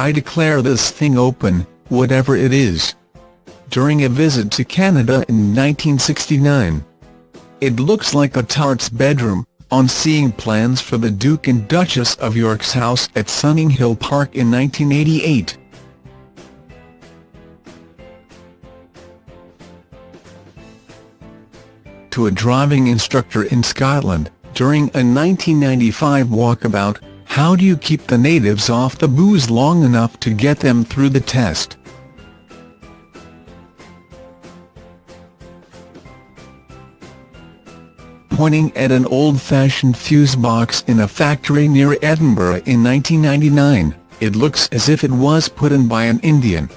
I declare this thing open, whatever it is. During a visit to Canada in 1969. It looks like a tart's bedroom, on seeing plans for the Duke and Duchess of York's house at Sunninghill Park in 1988. To a driving instructor in Scotland, during a 1995 walkabout, how do you keep the natives off the booze long enough to get them through the test? pointing at an old-fashioned fuse box in a factory near Edinburgh in 1999, it looks as if it was put in by an Indian.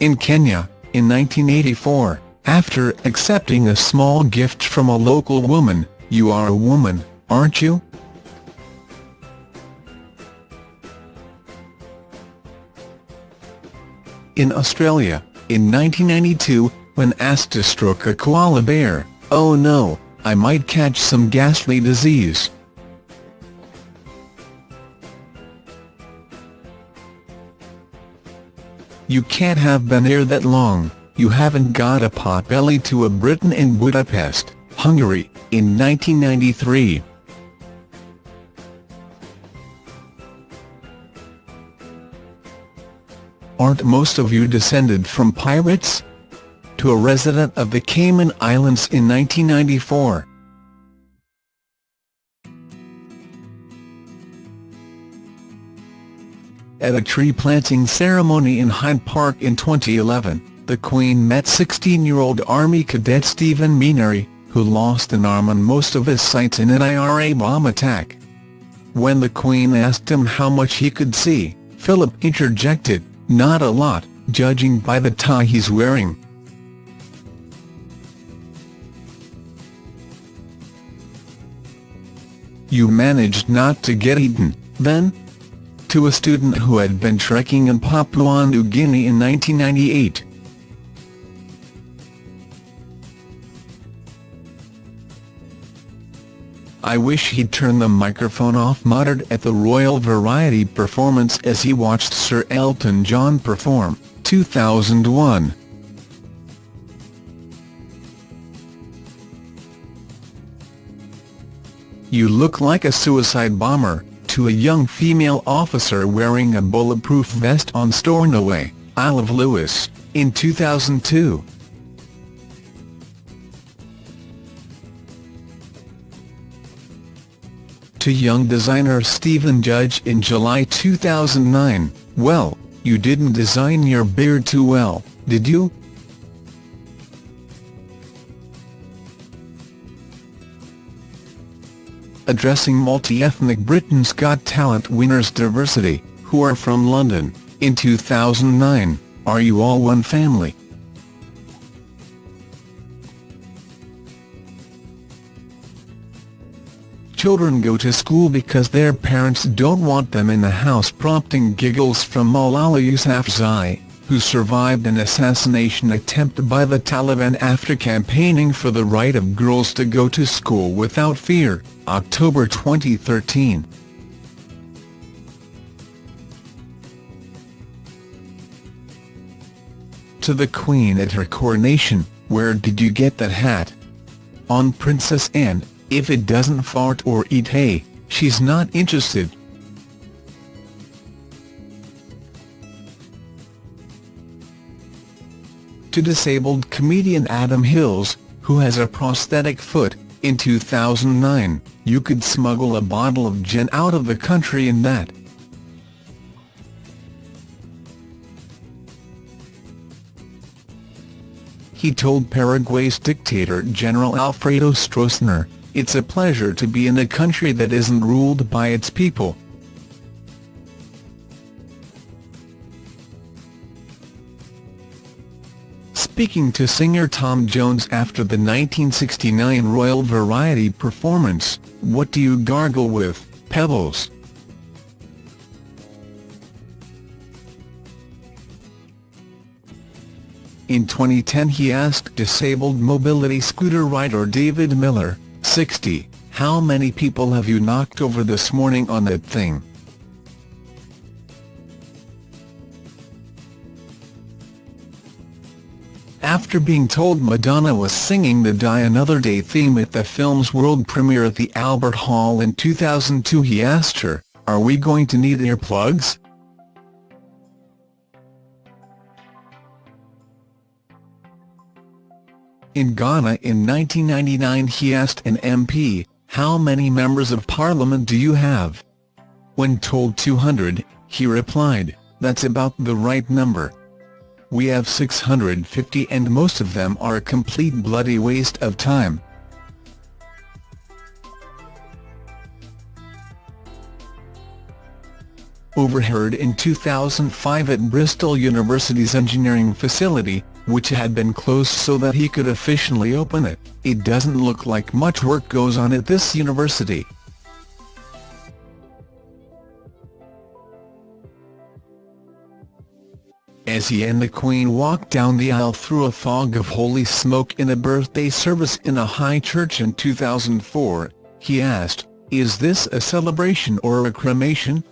In Kenya, in 1984, after accepting a small gift from a local woman, you are a woman, aren't you? In Australia, in 1992, when asked to stroke a koala bear, oh no, I might catch some ghastly disease. You can't have been here that long, you haven't got a potbelly to a Briton in Budapest, Hungary, in 1993. Aren't most of you descended from pirates? To a resident of the Cayman Islands in 1994. At a tree-planting ceremony in Hyde Park in 2011, the Queen met 16-year-old Army cadet Stephen Menary, who lost an arm and most of his sight in an IRA bomb attack. When the Queen asked him how much he could see, Philip interjected, not a lot, judging by the tie he's wearing. You managed not to get eaten, then? To a student who had been trekking in Papua New Guinea in 1998. I wish he'd turn the microphone off muttered at the Royal Variety performance as he watched Sir Elton John perform, 2001. You look like a suicide bomber, to a young female officer wearing a bulletproof vest on Stornoway, Isle of Lewis, in 2002. To young designer Stephen Judge in July 2009, well, you didn't design your beard too well, did you? Addressing multi-ethnic Britain's Got Talent winners Diversity, who are from London, in 2009, Are You All One Family? Children go to school because their parents don't want them in the house prompting giggles from Malala Yousafzai, who survived an assassination attempt by the Taliban after campaigning for the right of girls to go to school without fear, October 2013. To the Queen at her coronation, where did you get that hat? On Princess Anne, if it doesn't fart or eat hay, she's not interested. To disabled comedian Adam Hills, who has a prosthetic foot, in 2009, you could smuggle a bottle of gin out of the country in that. He told Paraguay's dictator General Alfredo Stroessner, it's a pleasure to be in a country that isn't ruled by its people. Speaking to singer Tom Jones after the 1969 Royal Variety performance, what do you gargle with, Pebbles? In 2010 he asked disabled mobility scooter rider David Miller, 60, how many people have you knocked over this morning on that thing? After being told Madonna was singing the Die Another Day theme at the film's world premiere at the Albert Hall in 2002 he asked her, are we going to need earplugs? In Ghana in 1999 he asked an MP, how many members of parliament do you have? When told 200, he replied, that's about the right number. We have 650 and most of them are a complete bloody waste of time. Overheard in 2005 at Bristol University's engineering facility, which had been closed so that he could officially open it, it doesn't look like much work goes on at this university. As he and the Queen walked down the aisle through a fog of holy smoke in a birthday service in a high church in 2004, he asked, is this a celebration or a cremation?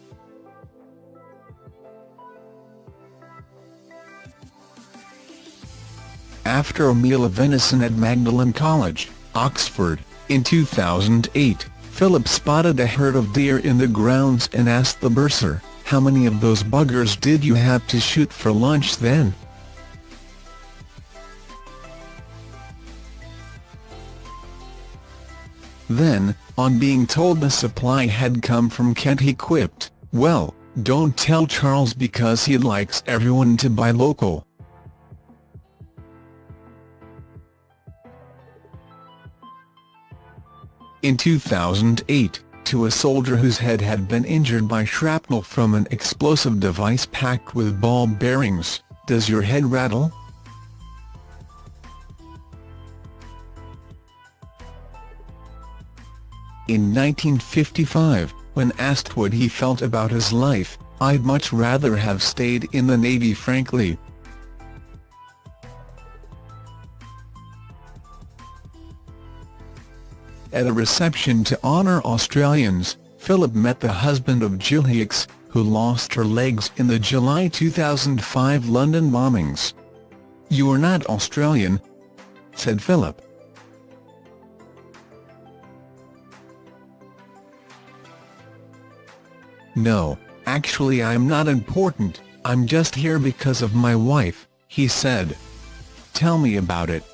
After a meal of venison at Magdalen College, Oxford, in 2008, Philip spotted a herd of deer in the grounds and asked the bursar, how many of those buggers did you have to shoot for lunch then? Then, on being told the supply had come from Kent he quipped, well, don't tell Charles because he likes everyone to buy local. In 2008, to a soldier whose head had been injured by shrapnel from an explosive device packed with ball bearings, does your head rattle? In 1955, when asked what he felt about his life, I'd much rather have stayed in the Navy frankly. At a reception to honour Australians, Philip met the husband of Jill Hicks, who lost her legs in the July 2005 London bombings. You're not Australian, said Philip. No, actually I'm not important, I'm just here because of my wife, he said. Tell me about it.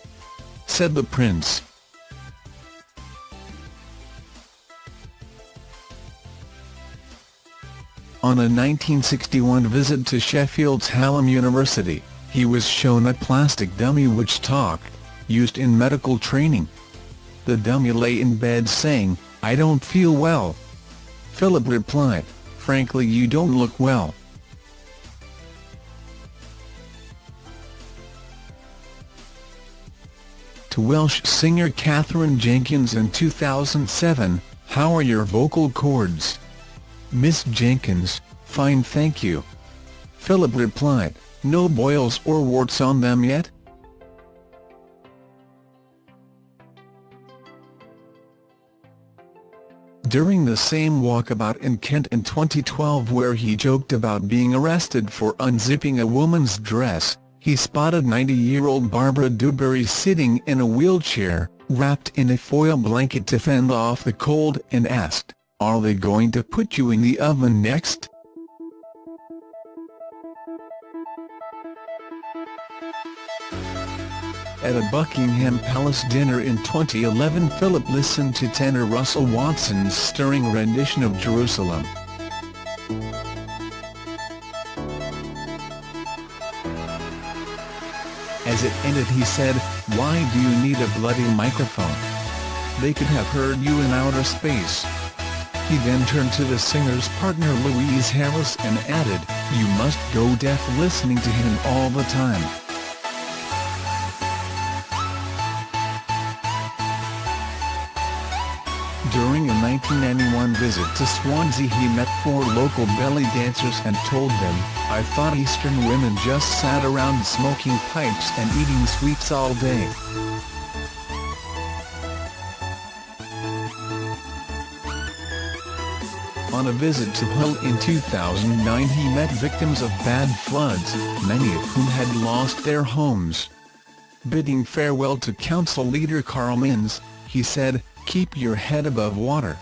Said the prince. On a 1961 visit to Sheffield's Hallam University, he was shown a plastic dummy which talked, used in medical training. The dummy lay in bed saying, I don't feel well. Philip replied, frankly you don't look well. To Welsh singer Katherine Jenkins in 2007, how are your vocal cords? Miss Jenkins, fine thank you. Philip replied, no boils or warts on them yet? During the same walkabout in Kent in 2012 where he joked about being arrested for unzipping a woman's dress, he spotted 90-year-old Barbara Dewberry sitting in a wheelchair, wrapped in a foil blanket to fend off the cold and asked, are they going to put you in the oven next? At a Buckingham Palace dinner in 2011 Philip listened to tenor Russell Watson's stirring rendition of Jerusalem. As it ended he said, why do you need a bloody microphone? They could have heard you in outer space. He then turned to the singer's partner Louise Harris and added, you must go deaf listening to him all the time. During a 1991 visit to Swansea he met four local belly dancers and told them, I thought Eastern women just sat around smoking pipes and eating sweets all day. On a visit to Hull in 2009 he met victims of bad floods, many of whom had lost their homes. Bidding farewell to council leader Carl Minns, he said, keep your head above water.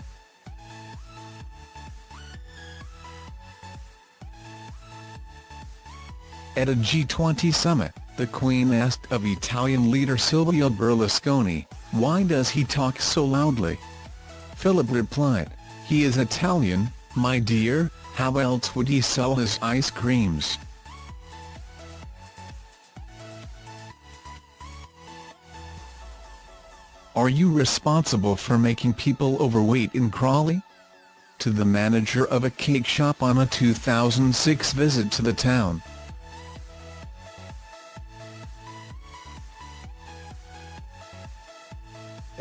At a G20 summit, the Queen asked of Italian leader Silvio Berlusconi, why does he talk so loudly? Philip replied, he is Italian, my dear, how else would he sell his ice creams? Are you responsible for making people overweight in Crawley? To the manager of a cake shop on a 2006 visit to the town.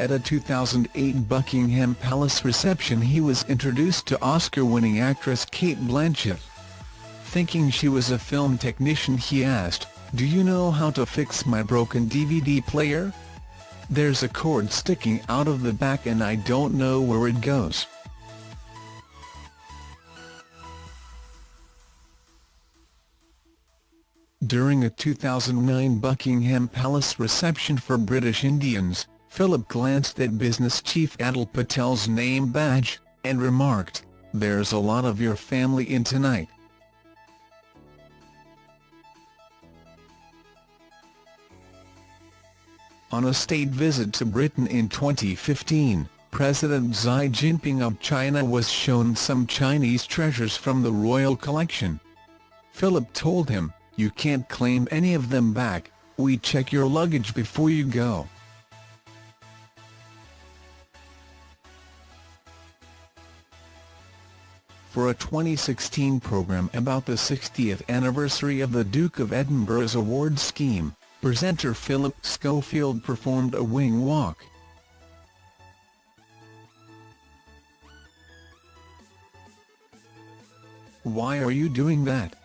At a 2008 Buckingham Palace reception he was introduced to Oscar-winning actress Cate Blanchett. Thinking she was a film technician he asked, do you know how to fix my broken DVD player? There's a cord sticking out of the back and I don't know where it goes. During a 2009 Buckingham Palace reception for British Indians, Philip glanced at business chief Atul Patel's name badge, and remarked, there's a lot of your family in tonight. On a state visit to Britain in 2015, President Xi Jinping of China was shown some Chinese treasures from the royal collection. Philip told him, you can't claim any of them back, we check your luggage before you go. For a 2016 programme about the 60th anniversary of the Duke of Edinburgh's award scheme, presenter Philip Schofield performed a wing walk. Why are you doing that?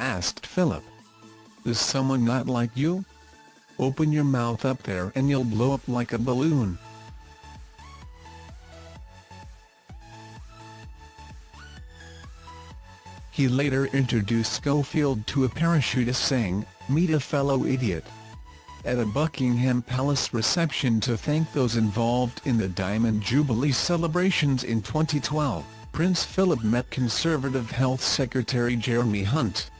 asked Philip. Is someone not like you? Open your mouth up there and you'll blow up like a balloon. He later introduced Schofield to a parachutist saying, meet a fellow idiot. At a Buckingham Palace reception to thank those involved in the Diamond Jubilee celebrations in 2012, Prince Philip met Conservative Health Secretary Jeremy Hunt.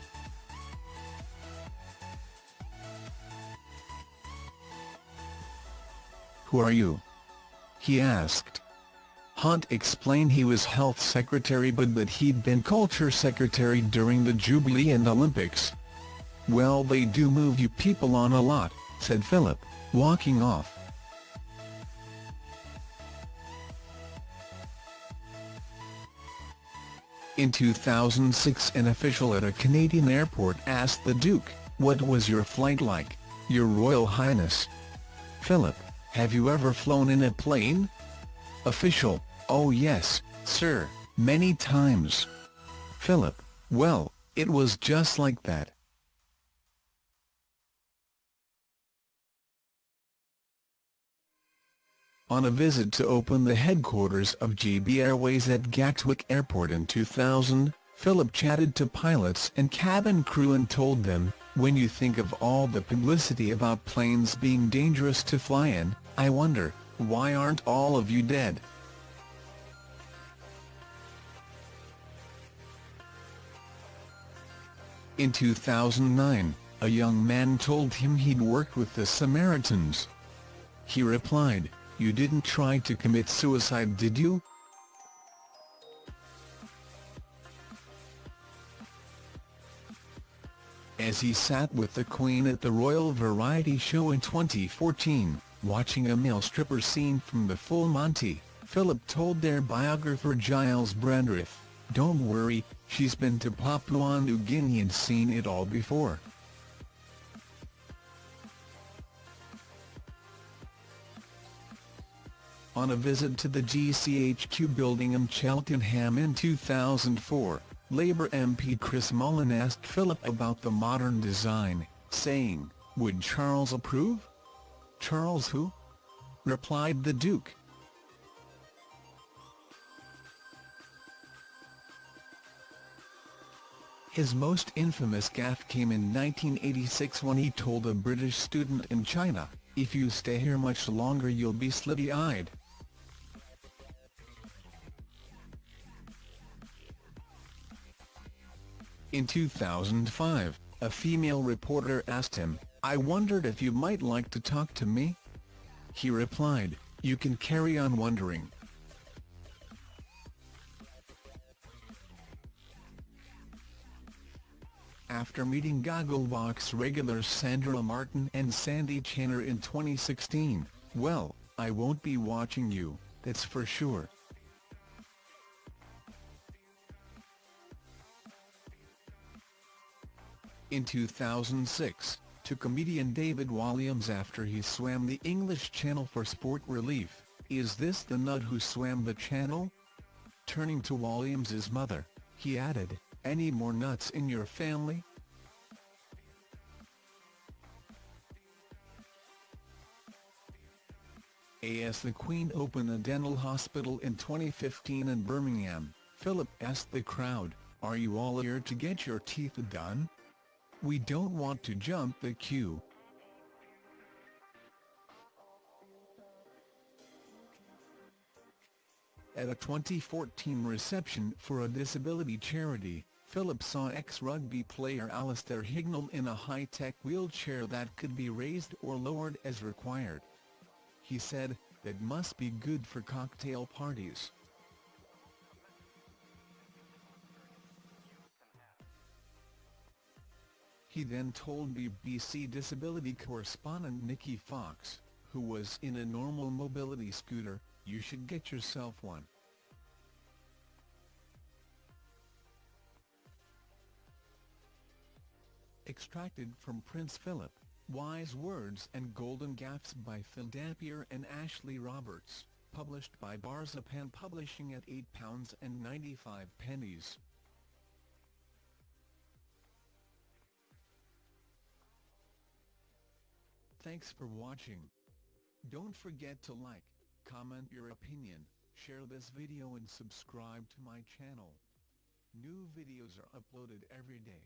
Who are you? He asked. Hunt explained he was health secretary but that he'd been culture secretary during the Jubilee and Olympics. Well they do move you people on a lot, said Philip, walking off. In 2006 an official at a Canadian airport asked the Duke, what was your flight like, Your Royal Highness? Philip, have you ever flown in a plane? Official, Oh yes, sir, many times. Philip, well, it was just like that. On a visit to open the headquarters of GB Airways at Gatwick Airport in 2000, Philip chatted to pilots and cabin crew and told them, when you think of all the publicity about planes being dangerous to fly in, I wonder, why aren't all of you dead? In 2009, a young man told him he'd worked with the Samaritans. He replied, you didn't try to commit suicide did you? As he sat with the Queen at the Royal Variety Show in 2014, watching a male stripper scene from the Full Monty, Philip told their biographer Giles Brandreth, don't worry, she's been to Papua New Guinea and seen it all before. On a visit to the GCHQ building in Cheltenham in 2004, Labour MP Chris Mullin asked Philip about the modern design, saying, would Charles approve? Charles who? replied the Duke. His most infamous gaffe came in 1986 when he told a British student in China, if you stay here much longer you'll be slitty-eyed. In 2005, a female reporter asked him, I wondered if you might like to talk to me? He replied, you can carry on wondering. After meeting Gogglebox regulars Sandra Martin and Sandy Channer in 2016, well, I won't be watching you, that's for sure. In 2006, to comedian David Walliams after he swam the English Channel for sport relief, is this the nut who swam the channel? Turning to Walliams's mother, he added, any more nuts in your family? As the Queen opened a dental hospital in 2015 in Birmingham, Philip asked the crowd, are you all here to get your teeth done? We don't want to jump the queue. At a 2014 reception for a disability charity, Philip saw ex-rugby player Alastair Hignell in a high-tech wheelchair that could be raised or lowered as required. He said, that must be good for cocktail parties. He then told BBC Disability correspondent Nikki Fox, who was in a normal mobility scooter, you should get yourself one. Extracted from Prince Philip, Wise Words and Golden Gaffes by Phil Dampier and Ashley Roberts, published by Barzipan Publishing at £8.95. Thanks for watching. Don't forget to like, comment your opinion, share this video and subscribe to my channel. New videos are uploaded every day.